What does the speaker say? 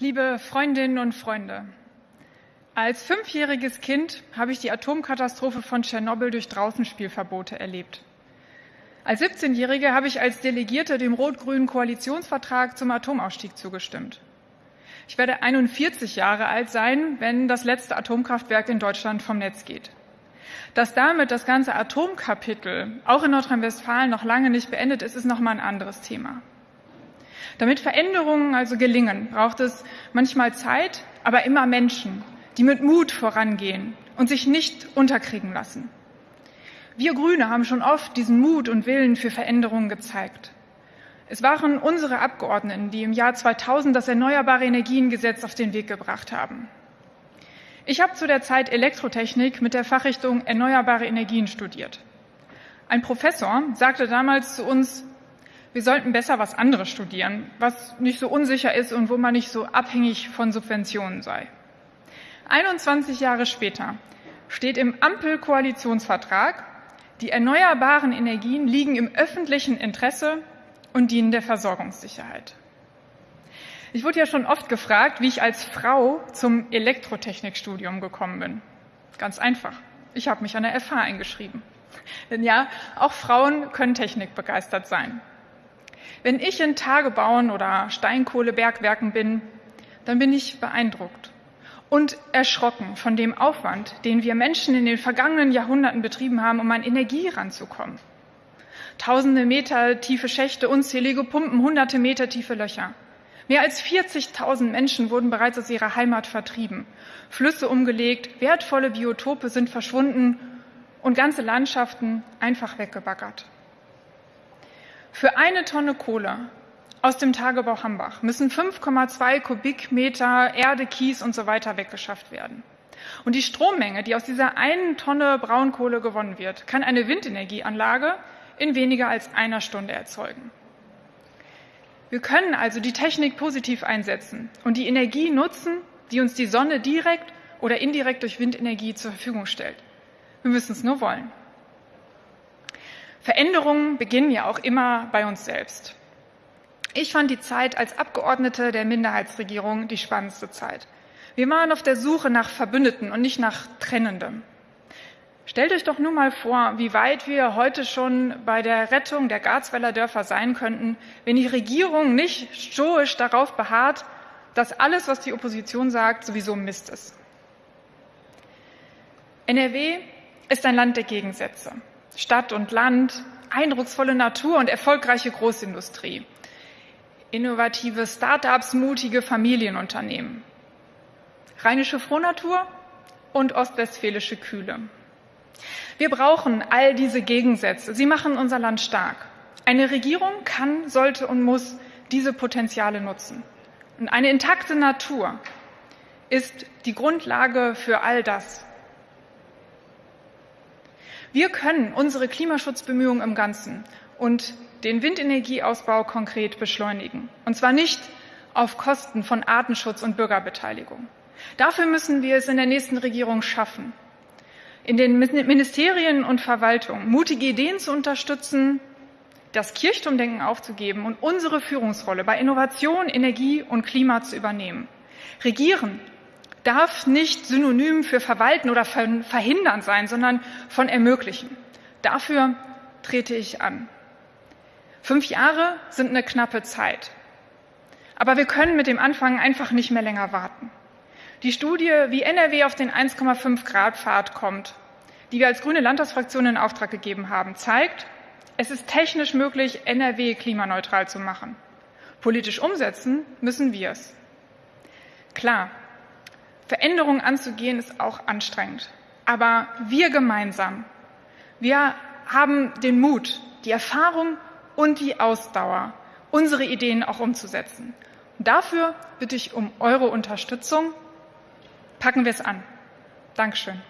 Liebe Freundinnen und Freunde, als fünfjähriges Kind habe ich die Atomkatastrophe von Tschernobyl durch Draußenspielverbote erlebt. Als 17-Jährige habe ich als Delegierte dem rot-grünen Koalitionsvertrag zum Atomausstieg zugestimmt. Ich werde 41 Jahre alt sein, wenn das letzte Atomkraftwerk in Deutschland vom Netz geht. Dass damit das ganze Atomkapitel auch in Nordrhein-Westfalen noch lange nicht beendet ist, ist noch mal ein anderes Thema. Damit Veränderungen also gelingen, braucht es manchmal Zeit, aber immer Menschen, die mit Mut vorangehen und sich nicht unterkriegen lassen. Wir Grüne haben schon oft diesen Mut und Willen für Veränderungen gezeigt. Es waren unsere Abgeordneten, die im Jahr 2000 das Erneuerbare Energiengesetz auf den Weg gebracht haben. Ich habe zu der Zeit Elektrotechnik mit der Fachrichtung Erneuerbare Energien studiert. Ein Professor sagte damals zu uns, wir sollten besser was anderes studieren, was nicht so unsicher ist und wo man nicht so abhängig von Subventionen sei. 21 Jahre später steht im Ampel-Koalitionsvertrag, die erneuerbaren Energien liegen im öffentlichen Interesse und dienen der Versorgungssicherheit. Ich wurde ja schon oft gefragt, wie ich als Frau zum Elektrotechnikstudium gekommen bin. Ganz einfach. Ich habe mich an der FH eingeschrieben. Denn ja, auch Frauen können technikbegeistert sein. Wenn ich in Tagebauen oder Steinkohlebergwerken bin, dann bin ich beeindruckt und erschrocken von dem Aufwand, den wir Menschen in den vergangenen Jahrhunderten betrieben haben, um an Energie ranzukommen. Tausende Meter tiefe Schächte, unzählige Pumpen, hunderte Meter tiefe Löcher. Mehr als 40.000 Menschen wurden bereits aus ihrer Heimat vertrieben, Flüsse umgelegt, wertvolle Biotope sind verschwunden und ganze Landschaften einfach weggebaggert. Für eine Tonne Kohle aus dem Tagebau Hambach müssen 5,2 Kubikmeter Erde, Kies und so weiter weggeschafft werden. Und die Strommenge, die aus dieser einen Tonne Braunkohle gewonnen wird, kann eine Windenergieanlage in weniger als einer Stunde erzeugen. Wir können also die Technik positiv einsetzen und die Energie nutzen, die uns die Sonne direkt oder indirekt durch Windenergie zur Verfügung stellt. Wir müssen es nur wollen. Veränderungen beginnen ja auch immer bei uns selbst. Ich fand die Zeit als Abgeordnete der Minderheitsregierung die spannendste Zeit. Wir waren auf der Suche nach Verbündeten und nicht nach Trennendem. Stellt euch doch nur mal vor, wie weit wir heute schon bei der Rettung der Garzweiler Dörfer sein könnten, wenn die Regierung nicht stoisch darauf beharrt, dass alles, was die Opposition sagt, sowieso Mist ist. NRW ist ein Land der Gegensätze. Stadt und Land, eindrucksvolle Natur und erfolgreiche Großindustrie, innovative Start-ups, mutige Familienunternehmen, rheinische Frohnatur und ostwestfälische Kühle. Wir brauchen all diese Gegensätze. Sie machen unser Land stark. Eine Regierung kann, sollte und muss diese Potenziale nutzen. Und eine intakte Natur ist die Grundlage für all das. Wir können unsere Klimaschutzbemühungen im Ganzen und den Windenergieausbau konkret beschleunigen. Und zwar nicht auf Kosten von Artenschutz und Bürgerbeteiligung. Dafür müssen wir es in der nächsten Regierung schaffen, in den Ministerien und Verwaltungen mutige Ideen zu unterstützen, das Kirchturmdenken aufzugeben und unsere Führungsrolle bei Innovation, Energie und Klima zu übernehmen. Regieren darf nicht synonym für verwalten oder verhindern sein, sondern von ermöglichen. Dafür trete ich an. Fünf Jahre sind eine knappe Zeit. Aber wir können mit dem Anfang einfach nicht mehr länger warten. Die Studie, wie NRW auf den 1,5 Grad Pfad kommt, die wir als grüne Landtagsfraktion in Auftrag gegeben haben, zeigt, es ist technisch möglich, NRW klimaneutral zu machen. Politisch umsetzen müssen wir es. Klar, Veränderungen anzugehen ist auch anstrengend. Aber wir gemeinsam, wir haben den Mut, die Erfahrung und die Ausdauer, unsere Ideen auch umzusetzen. Und dafür bitte ich um eure Unterstützung. Packen wir es an. Dankeschön.